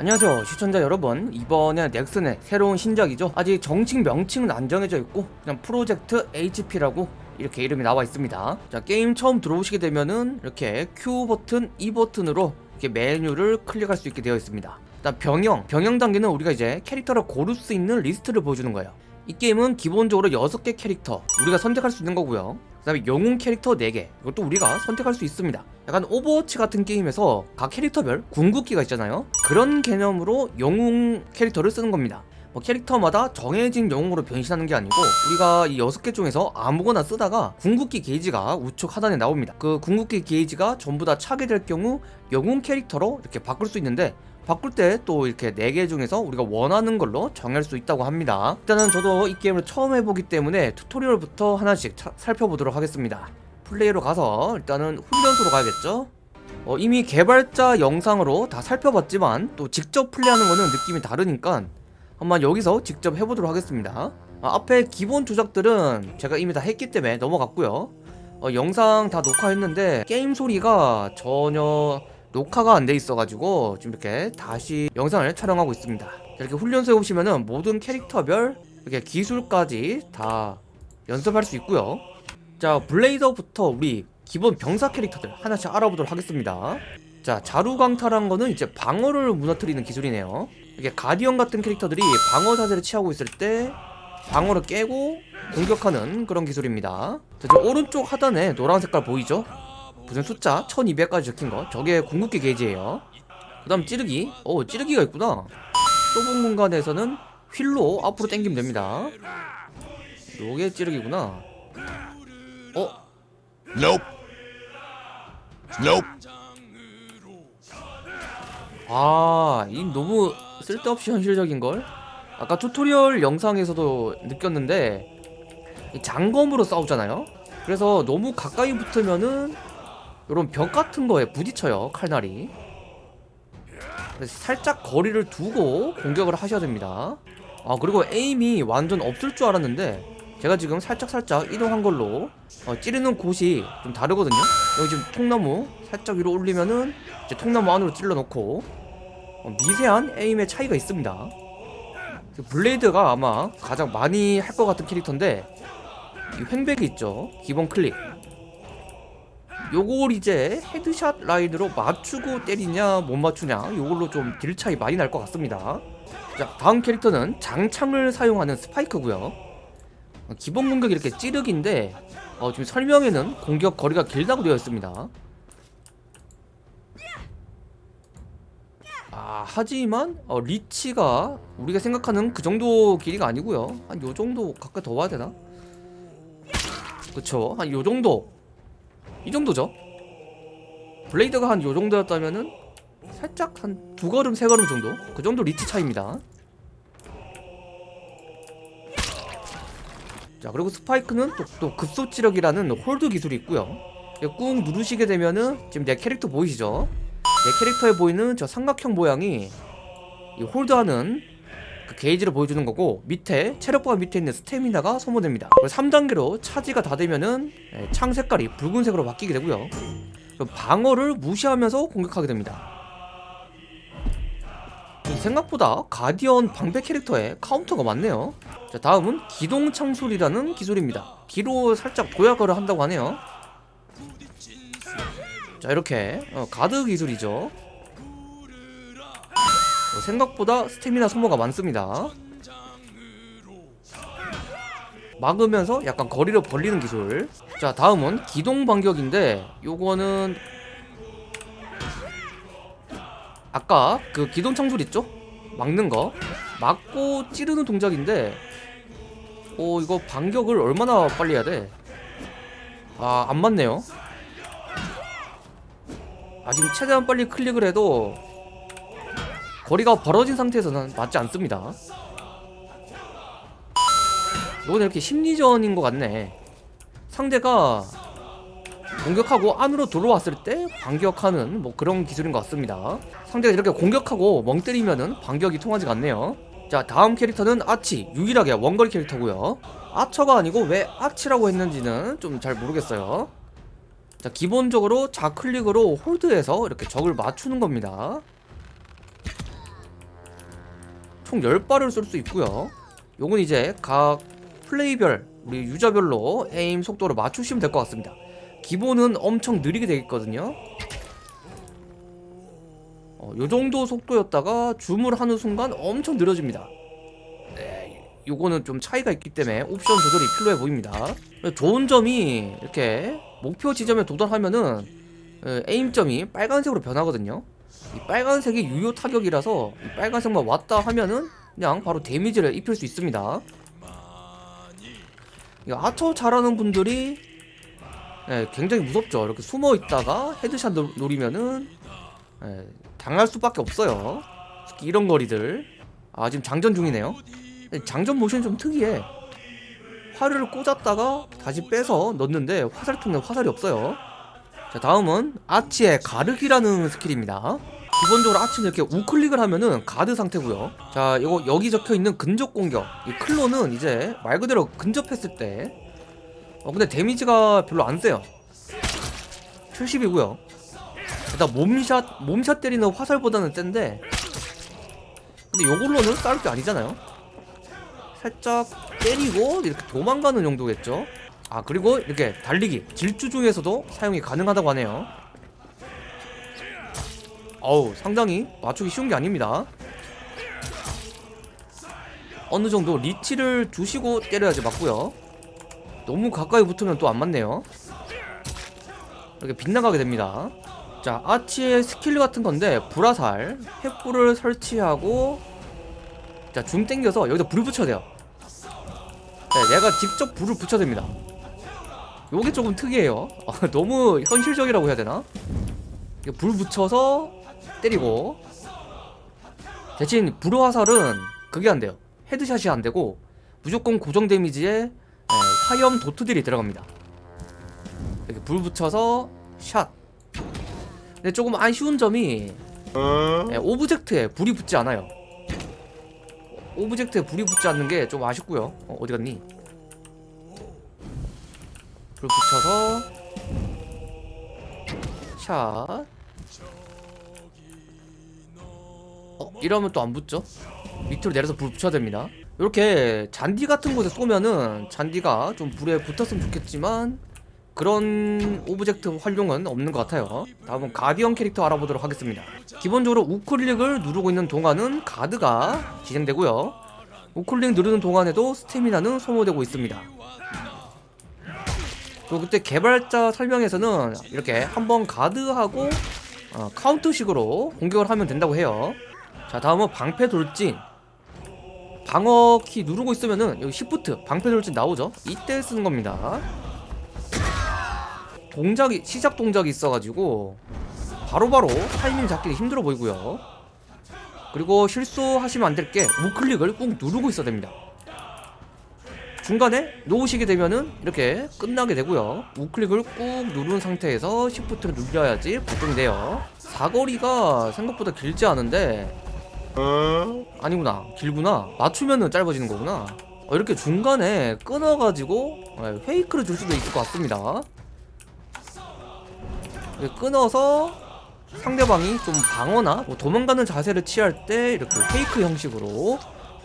안녕하세요 시청자 여러분. 이번에 넥슨의 새로운 신작이죠. 아직 정식 명칭은 안 정해져 있고 그냥 프로젝트 HP라고 이렇게 이름이 나와 있습니다. 자 게임 처음 들어오시게 되면은 이렇게 Q 버튼, E 버튼으로 이렇게 메뉴를 클릭할 수 있게 되어 있습니다. 일단 병영, 병영 단계는 우리가 이제 캐릭터를 고를 수 있는 리스트를 보여주는 거예요. 이 게임은 기본적으로 6개 캐릭터 우리가 선택할 수 있는 거고요 그 다음에 영웅 캐릭터 4개. 이것도 우리가 선택할 수 있습니다. 약간 오버워치 같은 게임에서 각 캐릭터별 궁극기가 있잖아요. 그런 개념으로 영웅 캐릭터를 쓰는 겁니다. 뭐 캐릭터마다 정해진 영웅으로 변신하는 게 아니고 우리가 이 6개 중에서 아무거나 쓰다가 궁극기 게이지가 우측 하단에 나옵니다. 그 궁극기 게이지가 전부 다 차게 될 경우 영웅 캐릭터로 이렇게 바꿀 수 있는데 바꿀 때 또 이렇게 4개 중에서 우리가 원하는 걸로 정할 수 있다고 합니다. 일단은 저도 이 게임을 처음 해보기 때문에 tutorial부터 하나씩 차, 살펴보도록 하겠습니다. 플레이로 가서 일단은 훈련소로 가야겠죠? 어, 이미 개발자 영상으로 다 살펴봤지만 또 직접 플레이하는 거는 느낌이 다르니까 한번 여기서 직접 해보도록 하겠습니다. 아, 앞에 기본 조작들은 제가 이미 다 했기 때문에 넘어갔고요. 어, 영상 다 녹화했는데 게임 소리가 전혀 녹화가 안 돼 있어가지고 지금 이렇게 다시 영상을 촬영하고 있습니다. 이렇게 훈련소에 오시면은 모든 캐릭터별 이렇게 기술까지 다 연습할 수 있고요. 자 블레이더부터 우리 기본 병사 캐릭터들 하나씩 알아보도록 하겠습니다. 자 자루강탈한 거는 이제 방어를 무너뜨리는 기술이네요. 이게 가디언 같은 캐릭터들이 방어 자세를 취하고 있을 때 방어를 깨고 공격하는 그런 기술입니다. 자, 저 오른쪽 하단에 노란 색깔 보이죠? 무슨 숫자 1200까지 적힌 거 저게 궁극기 게이지예요 그 다음 찌르기 오 찌르기가 있구나 좁은 공간에서는 휠로 앞으로 당기면 됩니다 요게 찌르기구나 어? Nope. Nope. 아, 이 너무 쓸데없이 현실적인걸? 아까 tutorial 영상에서도 느꼈는데 이 장검으로 싸우잖아요? 그래서 너무 가까이 붙으면은 이런 벽 같은 거에 부딪혀요, 칼날이. 살짝 거리를 두고 공격을 하셔야 됩니다. 아, 그리고 aim이 완전 없을 줄 알았는데 제가 지금 살짝살짝 이동한 걸로 어, 찌르는 곳이 좀 다르거든요. 여기 지금 통나무 살짝 위로 올리면은 이제 통나무 안으로 찔러 넣고 어, 미세한 aim의 차이가 있습니다. 그 블레이드가 아마 가장 많이 할 것 같은 캐릭터인데 이 횡베기 있죠. 기본 클릭 요걸 이제 headshot 라인으로 맞추고 때리냐 못 맞추냐 요걸로 좀 deal 차이 많이 날 것 같습니다. 자 다음 캐릭터는 장창을 사용하는 스파이크고요. 어, 기본 공격이 이렇게 찌르기인데 어, 지금 설명에는 공격 거리가 길다고 되어 있습니다. 아 하지만 어, 리치가 우리가 생각하는 그 정도 길이가 아니고요. 한 요정도 가까이 더 와야 되나? 그쵸? 한 요정도 이 정도죠? 블레이드가 한 요정도였다면은 살짝 한 두 걸음 세 걸음 정도? 그 정도 리치 차이입니다. 자 그리고 스파이크는 또, 또 급소 찌르기라는 hold 기술이 있고요. 꾹 누르시게 되면은 지금 내 캐릭터 보이시죠? 내 캐릭터에 보이는 저 삼각형 모양이 이 hold하는 그 게이지를 보여주는 거고 밑에 체력바 밑에 있는 스태미나가 소모됩니다. 3단계로 차지가 다 되면은 예, 창 색깔이 붉은색으로 바뀌게 되고요. 방어를 무시하면서 공격하게 됩니다. 생각보다 가디언 방패 캐릭터에 카운터가 많네요. 자 다음은 기동 창술이라는 기술입니다. 뒤로 살짝 도약을 한다고 하네요. 자 이렇게 어, 가드 기술이죠. 어, 생각보다 스태미나 소모가 많습니다 막으면서 약간 거리를 벌리는 기술 자 다음은 기동 반격인데 요거는 아까 그 기동 창술 있죠? 막는 거 막고 찌르는 동작인데 오 이거 반격을 얼마나 빨리 해야 돼? 아 안 맞네요 아 지금 최대한 빨리 클릭을 해도 거리가 벌어진 상태에서는 맞지 않습니다. 이건 이렇게 심리전인 것 같네. 상대가 공격하고 안으로 들어왔을 때 반격하는 뭐 그런 기술인 것 같습니다. 상대가 이렇게 공격하고 멍 때리면은 반격이 통하지가 않네요. 자 다음 캐릭터는 아치. 유일하게 원거리 캐릭터고요. 아처가 아니고 왜 아치라고 했는지는 좀 잘 모르겠어요. 자 기본적으로 좌클릭으로 홀드해서 이렇게 적을 맞추는 겁니다 총 10발을 쏠 수 있고요. 요건 이제 각 플레이별 우리 유저별로 에임 속도를 맞추시면 될 것 같습니다. 기본은 엄청 느리게 되겠거든요. 어, 요 정도 속도였다가 줌을 하는 순간 엄청 느려집니다. 네, 요거는 좀 차이가 있기 때문에 옵션 조절이 필요해 보입니다. 좋은 점이 이렇게 목표 지점에 도달하면은 에, 에임점이 빨간색으로 변하거든요 이 빨간색이 유효 타격이라서 이 빨간색만 왔다 하면은 그냥 바로 데미지를 입힐 수 있습니다. 이 아처 잘하는 분들이 예, 굉장히 무섭죠. 이렇게 숨어 있다가 headshot 노, 노리면은 예, 당할 수밖에 없어요. 특히 이런 거리들. 아 지금 장전 중이네요. 장전 모션이 좀 특이해. 화살을 꽂았다가 다시 빼서 넣는데 화살통에 화살이 없어요 자 다음은 아처의 가르기라는 skill입니다. 기본적으로 아처는 이렇게 우클릭을 하면은 가드 상태고요. 자 이거 여기 적혀있는 근접 공격. 이 클로는 이제 말 그대로 근접했을 때. 어, 근데 데미지가 별로 안 세요. 70이고요. 일단 몸샷 몸샷 때리는 화살보다는 센데. 근데 요걸로는 싸울 게 아니잖아요. 살짝 때리고 이렇게 도망가는 정도겠죠 아 그리고 이렇게 달리기 질주 중에서도 사용이 가능하다고 하네요. 어우 상당히 맞추기 쉬운 게 아닙니다. 어느 정도 리치를 주시고 때려야지 맞고요. 너무 가까이 붙으면 또 안 맞네요. 이렇게 빗나가게 됩니다. 자 아치의 스킬 같은 건데 불화살 횃불을 설치하고 자줌 땡겨서 여기다 불을 붙여야 돼요. 네, 내가 직접 불을 붙여야 됩니다 요게 조금 특이해요. 아, 너무 현실적이라고 해야 되나? 불 붙여서 때리고. 대신 불화살은 그게 안 돼요. headshot이 안 되고 무조건 고정 damage에 예, 화염 도트들이 들어갑니다. 이렇게 불 붙여서 샷. 근데 조금 아쉬운 점이 예, object에 불이 붙지 않아요. object에 불이 붙지 않는 게 좀 아쉽고요. 어, 어디 갔니? 불 붙여서 샷. 어, 이러면 또 안 붙죠? 밑으로 내려서 불 붙여야 됩니다. 이렇게 잔디 같은 곳에 쏘면은 잔디가 좀 불에 붙었으면 좋겠지만 그런 object 활용은 없는 것 같아요. 다음은 가디언 캐릭터 알아보도록 하겠습니다. 기본적으로 우클릭을 누르고 있는 동안은 가드가 진행되고요. 우클릭 누르는 동안에도 스태미나는 소모되고 있습니다 그리고 그때 개발자 설명에서는 이렇게 한번 가드하고 어, 카운터식으로 공격을 하면 된다고 해요. 자 다음은 방패 돌진. 방어 키 누르고 있으면은 여기 시프트 방패 돌진 나오죠? 이때 쓰는 겁니다. 동작이 시작 동작이 있어가지고 바로바로 타이밍 잡기 힘들어 보이고요. 그리고 실수하시면 안 될 게 우클릭을 꾹 누르고 있어야 됩니다 중간에 놓으시게 되면은 이렇게 끝나게 되고요. 우클릭을 꾹 누른 상태에서 시프트를 눌려야지 발동돼요. 사거리가 생각보다 길지 않은데. 아니구나. 길구나. 맞추면은 짧아지는 거구나. 어, 이렇게 중간에 끊어가지고 예, 페이크를 줄 수도 있을 것 같습니다. 끊어서 상대방이 좀 방어나 뭐 도망가는 자세를 취할 때 이렇게 페이크 형식으로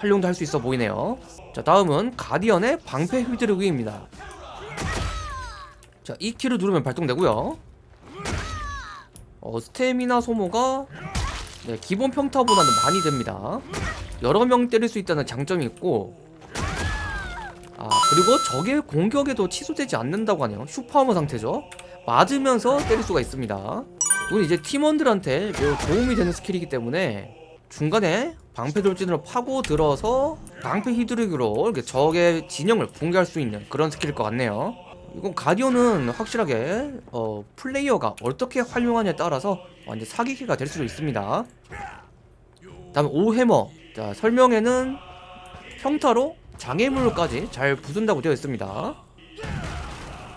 활용도 할 수 있어 보이네요. 자 다음은 가디언의 방패 휘두르기입니다. 자 2키를 누르면 발동되고요. 어, 스태미나 소모가 네, 기본 평타보다는 많이 됩니다. 여러 명 때릴 수 있다는 장점이 있고 아 그리고 적의 공격에도 취소되지 않는다고 하네요. super armor 상태죠. 맞으면서 때릴 수가 있습니다. 이건 이제 팀원들한테 매우 도움이 되는 skill이기 때문에 중간에 방패 돌진으로 파고 들어서 방패 휘두르기로 이렇게 적의 진영을 붕괴할 수 있는 그런 skill일 것 같네요. 이건 가디언은 확실하게 어, 플레이어가 어떻게 활용하냐에 따라서 완전 사기기가 될 수도 있습니다. 다음 워해머. 자 설명에는 평타로 장애물까지 잘 부순다고 되어 있습니다.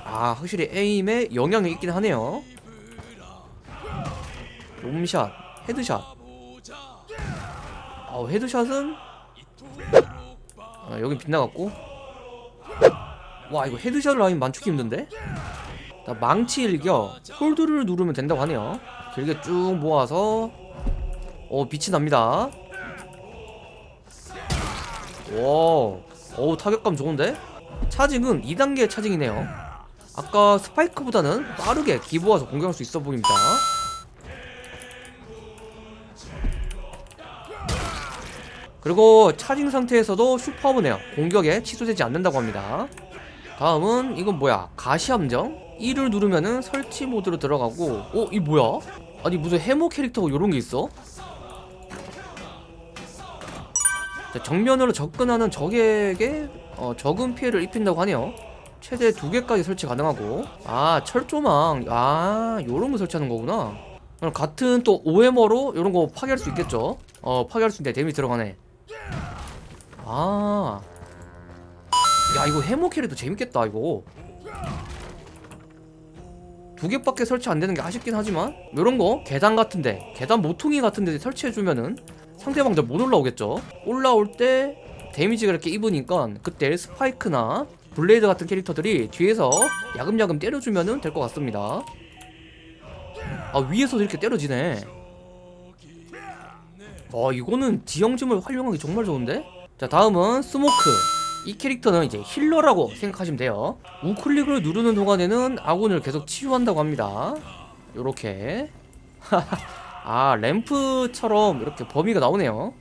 아 확실히 aim에 영향이 있긴 하네요. 몸shot headshot 어, headshot은 아, 여긴 빗나갔고 와 이거 headshot을 하면 맞추기 힘든데? 자, 망치 일격 hold를 누르면 된다고 하네요 길게 쭉 모아서 어 빛이 납니다 와, 어우 타격감 좋은데? 차징은 2단계 차징이네요. 아까 스파이크보다는 빠르게 기부와서 공격할 수 있어 보입니다. 그리고 차징 상태에서도 슈퍼브네요. 공격에 취소되지 않는다고 합니다. 다음은 이건 뭐야? 가시함정? 1을 누르면은 설치 모드로 들어가고 어? 이 뭐야? 아니 무슨 해모 캐릭터가 요런 게 있어? 자, 정면으로 접근하는 적에게 어, 적은 피해를 입힌다고 하네요. 최대 두 개까지 설치 가능하고 아 철조망 아 요런 거 설치하는 거구나. 그럼 같은 또 OM어로 요런 거 파괴할 수 있겠죠? 어 파괴할 수 있는데 데미지 들어가네. 아. 야 이거 해모 캐릭터 재밌겠다 이거. 두 개밖에 설치 안 되는 게 아쉽긴 하지만 요런 거 계단 같은데 계단 모퉁이 같은데 설치해 주면은 상대방들 못 올라오겠죠. 올라올 때 damage가 이렇게 입으니까 그때 스파이크나 블레이드 같은 캐릭터들이 뒤에서 야금야금 때려주면은 될 것 같습니다. 아 위에서도 이렇게 때려지네. 어 이거는 지형점을 활용하기 정말 좋은데? 자 다음은 스모크. 이 캐릭터는 이제 healer라고 생각하시면 돼요. 우클릭을 누르는 동안에는 아군을 계속 치유한다고 합니다. 요렇게. 아 램프처럼 이렇게 범위가 나오네요.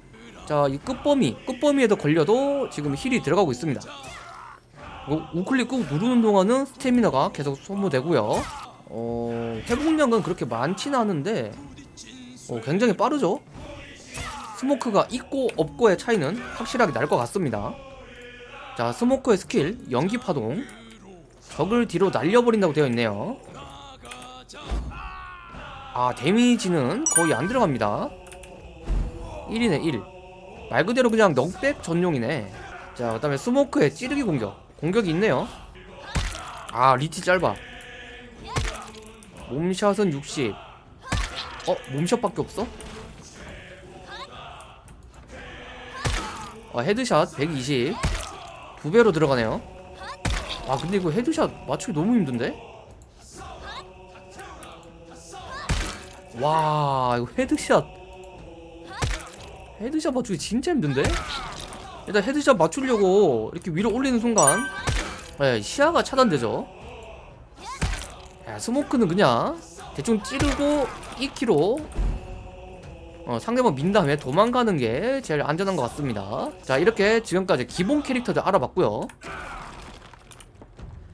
자 이 끝범위 끝범위에도 걸려도 지금 heal이 들어가고 있습니다. 이거 우클릭 꾹 누르는 동안은 스태미나가 계속 소모되고요. 어 회복량은 그렇게 많지는 않은데 어, 굉장히 빠르죠 스모크가 있고 없고의 차이는 확실하게 날 것 같습니다. 자, 스모크의 스킬 연기 파동. 적을 뒤로 날려버린다고 되어 있네요. 아, damage는 거의 안 들어갑니다. 1이네, 1. 말 그대로 그냥 knockback 전용이네. 자, 그 다음에 스모크의 찌르기 공격. 공격이 있네요. 아, 리치 짧아. 몸shot은 60. 어, 몸shot밖에 없어? 아, headshot 120. 두 배로 들어가네요. 아, 근데 이거 headshot 맞추기 너무 힘든데? 와, 이거 headshot. headshot 맞추기 진짜 힘든데? 일단 headshot 맞추려고 이렇게 위로 올리는 순간 네, 시야가 차단되죠. 야, smoke는 그냥 대충 찌르고 2kg 어, 상대방 민 다음에 도망가는 게 제일 안전한 것 같습니다. 자 이렇게 지금까지 기본 캐릭터들 알아봤고요